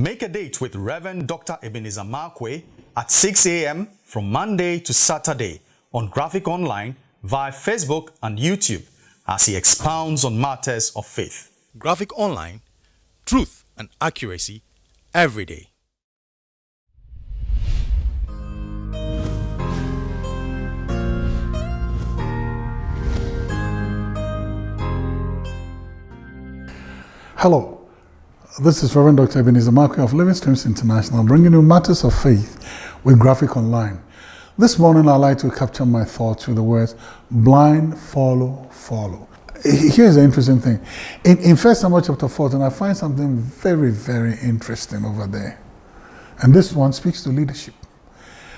Make a date with Reverend Dr. Ebenezer Markwei at 6 a.m. from Monday to Saturday on Graphic Online via Facebook and YouTube as he expounds on matters of faith. Graphic Online, truth and accuracy every day. Hello, this is Reverend Dr. Ebenezer Markwei of Living Streams International, bringing you matters of faith with Graphic Online. This morning, I'd like to capture my thoughts with the words blind, follow, follow. Here's the interesting thing. In, in 1 Samuel chapter 14, I find something very, very interesting over there. And this one speaks to leadership.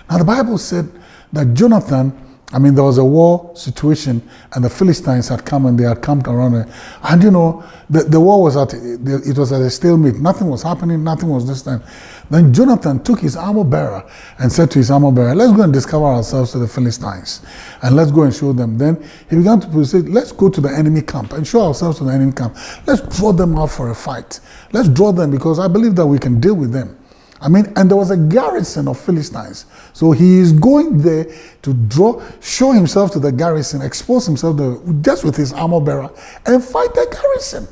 Now, the Bible said that Jonathan I mean, there was a war situation, and the Philistines had come and they had camped around it. And you know, the, the war was at it was at a stalemate. Nothing was happening. Nothing was this time. Then Jonathan took his armor bearer and said to his armor bearer, "Let's go and discover ourselves to the Philistines, and let's go and show them." Then he began to proceed. Let's go to the enemy camp and show ourselves to the enemy camp. Let's draw them out for a fight. Let's draw them because I believe that we can deal with them. I mean, and there was a garrison of Philistines. So he is going there to draw, show himself to the garrison, expose himself to, just with his armor bearer, and fight the garrison.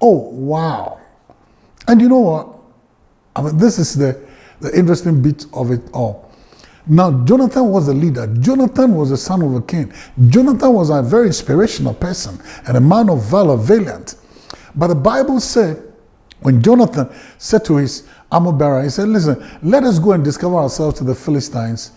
Oh, wow. And you know what? I mean, this is the, the interesting bit of it all. Now, Jonathan was the leader. Jonathan was the son of a king. Jonathan was a very inspirational person and a man of valor, valiant. But the Bible said, when Jonathan said to his armor bearer, he said, listen, let us go and discover ourselves to the Philistines.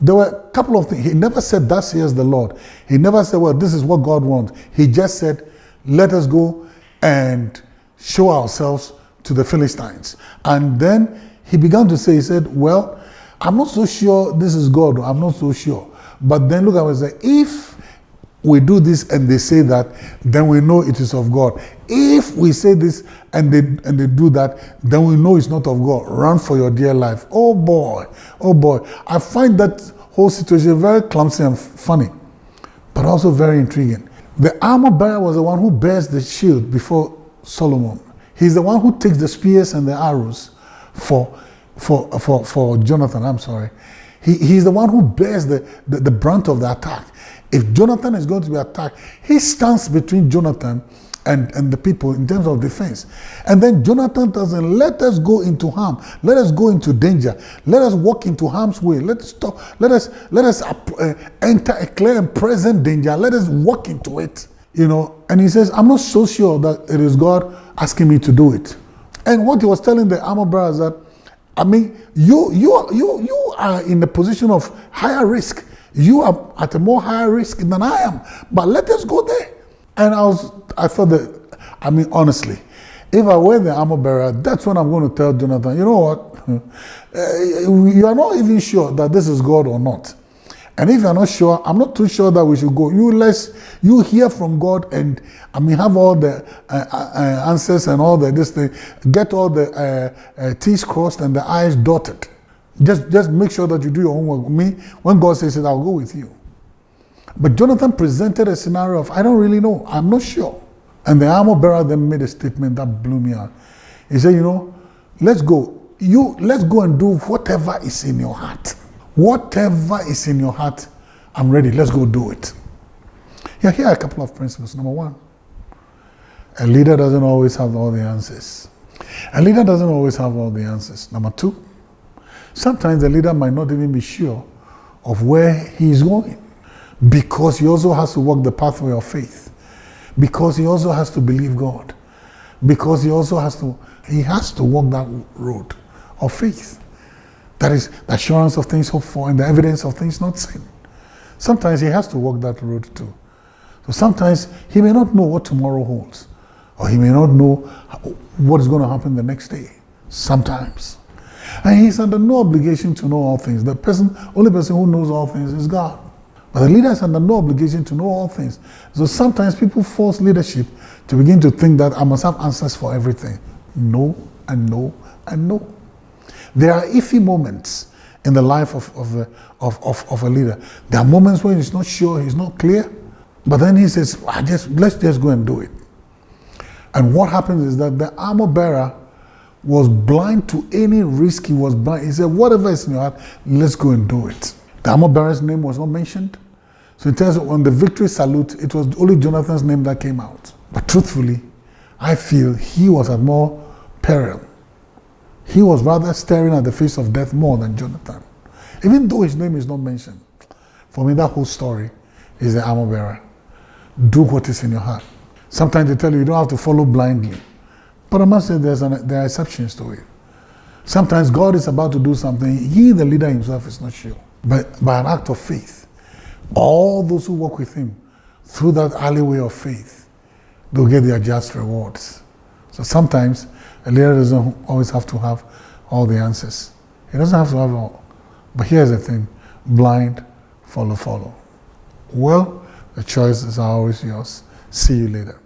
There were a couple of things. He never said, thus here's the Lord. He never said, well, this is what God wants. He just said, let us go and show ourselves to the Philistines. And then he began to say, he said, well, I'm not so sure this is God. I'm not so sure. But then look what he said. If we do this and they say that, then we know it is of God. If we say this and they and they do that, then we know it's not of God. Run for your dear life. Oh boy, oh boy. I find that whole situation very clumsy and funny, but also very intriguing. The armor bearer was the one who bears the shield before Solomon. He's the one who takes the spears and the arrows for for for, for Jonathan. I'm sorry. He, he's the one who bears the, the, the brunt of the attack. If Jonathan is going to be attacked, he stands between Jonathan and, and the people in terms of defense. And then Jonathan doesn't let us go into harm. Let us go into danger. Let us walk into harm's way. Let us stop. Let us let us uh, enter a clear and present danger. Let us walk into it. You know. And he says, I'm not so sure that it is God asking me to do it. And what he was telling the armor is that, I mean, you you you you are in a position of higher risk you are at a more higher risk than I am, but let us go there. And I was, I thought that, I mean, honestly, if I were the armor bearer, that's when I'm going to tell Jonathan, you know what? Uh, you are not even sure that this is God or not. And if you're not sure, I'm not too sure that we should go. You less you hear from God and I mean have all the uh, uh, answers and all the this thing, get all the uh, uh T's crossed and the I's dotted. Just, just make sure that you do your homework. With me, when God says it, I'll go with you. But Jonathan presented a scenario of, I don't really know. I'm not sure. And the armor bearer then made a statement that blew me out. He said, you know, let's go. You let's go and do whatever is in your heart. Whatever is in your heart, I'm ready. Let's go do it. Yeah, here are a couple of principles. Number one, a leader doesn't always have all the answers. A leader doesn't always have all the answers. Number two, Sometimes the leader might not even be sure of where he is going because he also has to walk the pathway of faith, because he also has to believe God, because he also has to, he has to walk that road of faith. That is the assurance of things hoped for and the evidence of things not seen. Sometimes he has to walk that road too. So sometimes he may not know what tomorrow holds, or he may not know what is going to happen the next day. Sometimes. And he's under no obligation to know all things. The person, only person who knows all things is God. But the leader is under no obligation to know all things. So sometimes people force leadership to begin to think that I must have answers for everything. No, and no, and no. There are iffy moments in the life of, of, a, of, of, of, a leader. There are moments when he's not sure, he's not clear. But then he says, I just, let's just go and do it. And what happens is that the armor bearer was blind to any risk. He was blind. He said, whatever is in your heart, let's go and do it. The armor bearer's name was not mentioned. So in terms of on the victory salute, it was only Jonathan's name that came out. But truthfully, I feel he was at more peril. He was rather staring at the face of death more than Jonathan. Even though his name is not mentioned. For me, that whole story is the armor bearer. Do what is in your heart. Sometimes they tell you you don't have to follow blindly. But I must say there's an, there are exceptions to it. Sometimes God is about to do something, he, the leader himself, is not sure. But by an act of faith, all those who walk with him through that alleyway of faith, they'll get their just rewards. So sometimes a leader doesn't always have to have all the answers. He doesn't have to have all. But here's the thing blind, follow, follow. Well, the choices are always yours. See you later.